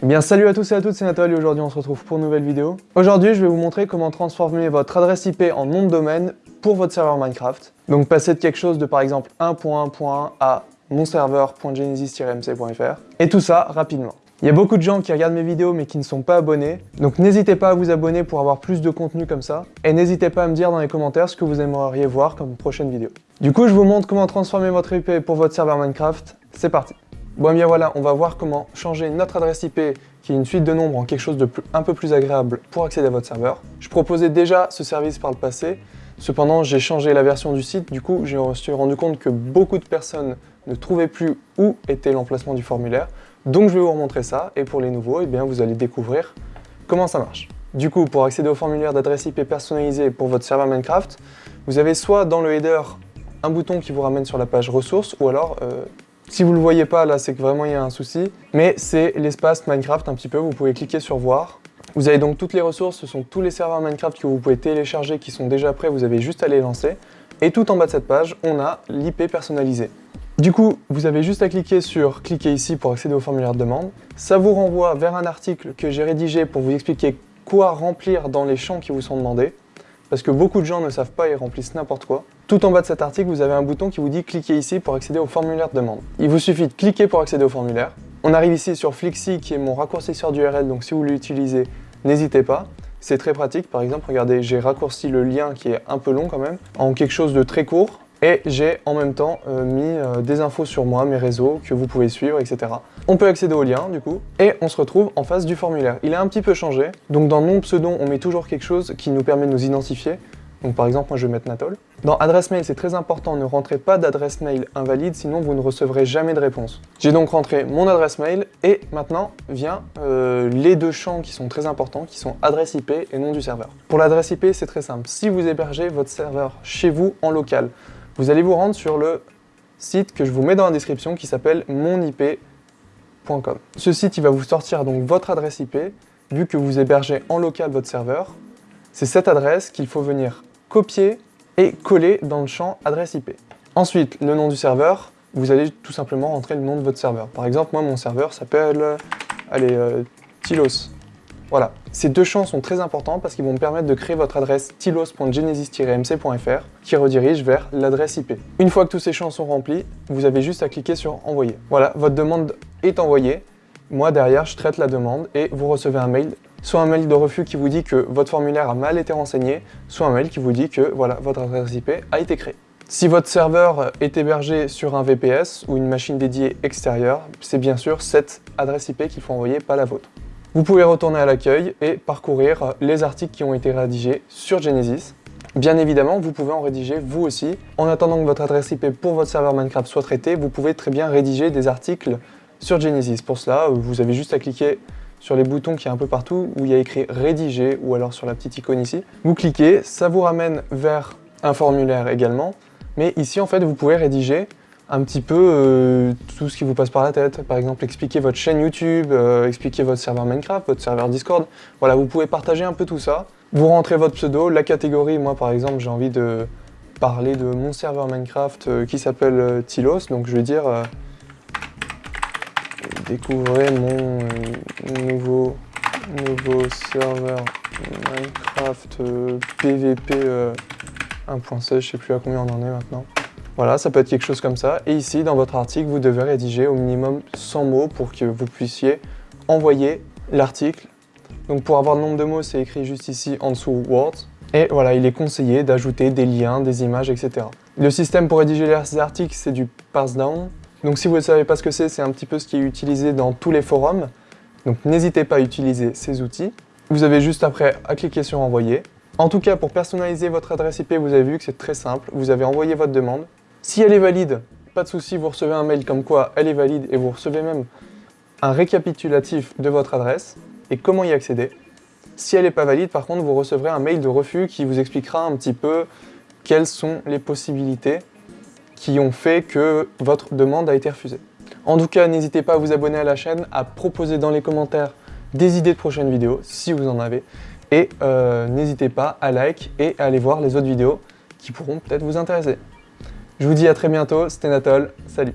Eh bien salut à tous et à toutes, c'est Nathalie aujourd'hui on se retrouve pour une nouvelle vidéo. Aujourd'hui je vais vous montrer comment transformer votre adresse IP en nom de domaine pour votre serveur Minecraft. Donc passer de quelque chose de par exemple 1.1.1 à monserveur.genesis-mc.fr et tout ça rapidement. Il y a beaucoup de gens qui regardent mes vidéos mais qui ne sont pas abonnés, donc n'hésitez pas à vous abonner pour avoir plus de contenu comme ça, et n'hésitez pas à me dire dans les commentaires ce que vous aimeriez voir comme prochaine vidéo. Du coup, je vous montre comment transformer votre IP pour votre serveur Minecraft, c'est parti Bon, et bien voilà, on va voir comment changer notre adresse IP, qui est une suite de nombres, en quelque chose de un peu plus agréable pour accéder à votre serveur. Je proposais déjà ce service par le passé, cependant j'ai changé la version du site, du coup je me suis rendu compte que beaucoup de personnes ne trouvaient plus où était l'emplacement du formulaire, donc je vais vous remontrer ça, et pour les nouveaux, eh bien, vous allez découvrir comment ça marche. Du coup, pour accéder au formulaire d'adresse IP personnalisé pour votre serveur Minecraft, vous avez soit dans le header un bouton qui vous ramène sur la page ressources, ou alors euh, si vous ne le voyez pas, là, c'est que vraiment il y a un souci. Mais c'est l'espace Minecraft un petit peu, vous pouvez cliquer sur voir. Vous avez donc toutes les ressources, ce sont tous les serveurs Minecraft que vous pouvez télécharger qui sont déjà prêts, vous avez juste à les lancer. Et tout en bas de cette page, on a l'IP personnalisé. Du coup, vous avez juste à cliquer sur « Cliquez ici » pour accéder au formulaire de demande. Ça vous renvoie vers un article que j'ai rédigé pour vous expliquer quoi remplir dans les champs qui vous sont demandés parce que beaucoup de gens ne savent pas et remplissent n'importe quoi. Tout en bas de cet article, vous avez un bouton qui vous dit « Cliquez ici pour accéder au formulaire de demande ». Il vous suffit de cliquer pour accéder au formulaire. On arrive ici sur Flixi, qui est mon raccourcisseur d'URL, donc si vous l'utilisez, n'hésitez pas. C'est très pratique, par exemple, regardez, j'ai raccourci le lien qui est un peu long quand même, en quelque chose de très court, et j'ai en même temps euh, mis euh, des infos sur moi, mes réseaux, que vous pouvez suivre, etc. On peut accéder au lien, du coup, et on se retrouve en face du formulaire. Il a un petit peu changé, donc dans nom pseudo, on met toujours quelque chose qui nous permet de nous identifier. Donc par exemple, moi je vais mettre Natol. Dans adresse mail, c'est très important, ne rentrez pas d'adresse mail invalide, sinon vous ne recevrez jamais de réponse. J'ai donc rentré mon adresse mail, et maintenant vient euh, les deux champs qui sont très importants, qui sont adresse IP et nom du serveur. Pour l'adresse IP, c'est très simple. Si vous hébergez votre serveur chez vous en local, vous allez vous rendre sur le site que je vous mets dans la description qui s'appelle monip.com. Ce site, va vous sortir donc votre adresse IP, vu que vous hébergez en local votre serveur. C'est cette adresse qu'il faut venir copier et coller dans le champ adresse IP. Ensuite, le nom du serveur, vous allez tout simplement rentrer le nom de votre serveur. Par exemple, moi, mon serveur s'appelle, allez, euh, Tilos. Voilà, ces deux champs sont très importants parce qu'ils vont me permettre de créer votre adresse tilos.genesis-mc.fr qui redirige vers l'adresse IP. Une fois que tous ces champs sont remplis, vous avez juste à cliquer sur envoyer. Voilà, votre demande est envoyée. Moi derrière, je traite la demande et vous recevez un mail soit un mail de refus qui vous dit que votre formulaire a mal été renseigné, soit un mail qui vous dit que voilà, votre adresse IP a été créée. Si votre serveur est hébergé sur un VPS ou une machine dédiée extérieure, c'est bien sûr cette adresse IP qu'il faut envoyer, pas la vôtre. Vous pouvez retourner à l'accueil et parcourir les articles qui ont été rédigés sur Genesis. Bien évidemment, vous pouvez en rédiger vous aussi. En attendant que votre adresse IP pour votre serveur Minecraft soit traitée, vous pouvez très bien rédiger des articles sur Genesis. Pour cela, vous avez juste à cliquer sur les boutons qui est un peu partout où il y a écrit rédiger ou alors sur la petite icône ici. Vous cliquez, ça vous ramène vers un formulaire également. Mais ici, en fait, vous pouvez rédiger un petit peu euh, tout ce qui vous passe par la tête. Par exemple, expliquer votre chaîne YouTube, euh, expliquer votre serveur Minecraft, votre serveur Discord. Voilà, vous pouvez partager un peu tout ça. Vous rentrez votre pseudo, la catégorie. Moi, par exemple, j'ai envie de parler de mon serveur Minecraft euh, qui s'appelle Tilos. Donc, je vais dire découvrez mon nouveau, nouveau serveur Minecraft PVP 1.16. Je sais plus à combien on en est maintenant. Voilà, ça peut être quelque chose comme ça. Et ici, dans votre article, vous devez rédiger au minimum 100 mots pour que vous puissiez envoyer l'article. Donc pour avoir le nombre de mots, c'est écrit juste ici en dessous Words. Et voilà, il est conseillé d'ajouter des liens, des images, etc. Le système pour rédiger les articles, c'est du parse down. Donc si vous ne savez pas ce que c'est, c'est un petit peu ce qui est utilisé dans tous les forums. Donc n'hésitez pas à utiliser ces outils. Vous avez juste après à cliquer sur envoyer. En tout cas, pour personnaliser votre adresse IP, vous avez vu que c'est très simple. Vous avez envoyé votre demande. Si elle est valide, pas de souci, vous recevez un mail comme quoi elle est valide et vous recevez même un récapitulatif de votre adresse et comment y accéder. Si elle n'est pas valide, par contre, vous recevrez un mail de refus qui vous expliquera un petit peu quelles sont les possibilités qui ont fait que votre demande a été refusée. En tout cas, n'hésitez pas à vous abonner à la chaîne, à proposer dans les commentaires des idées de prochaines vidéos, si vous en avez. Et euh, n'hésitez pas à like et à aller voir les autres vidéos qui pourront peut-être vous intéresser. Je vous dis à très bientôt, c'était Natol, salut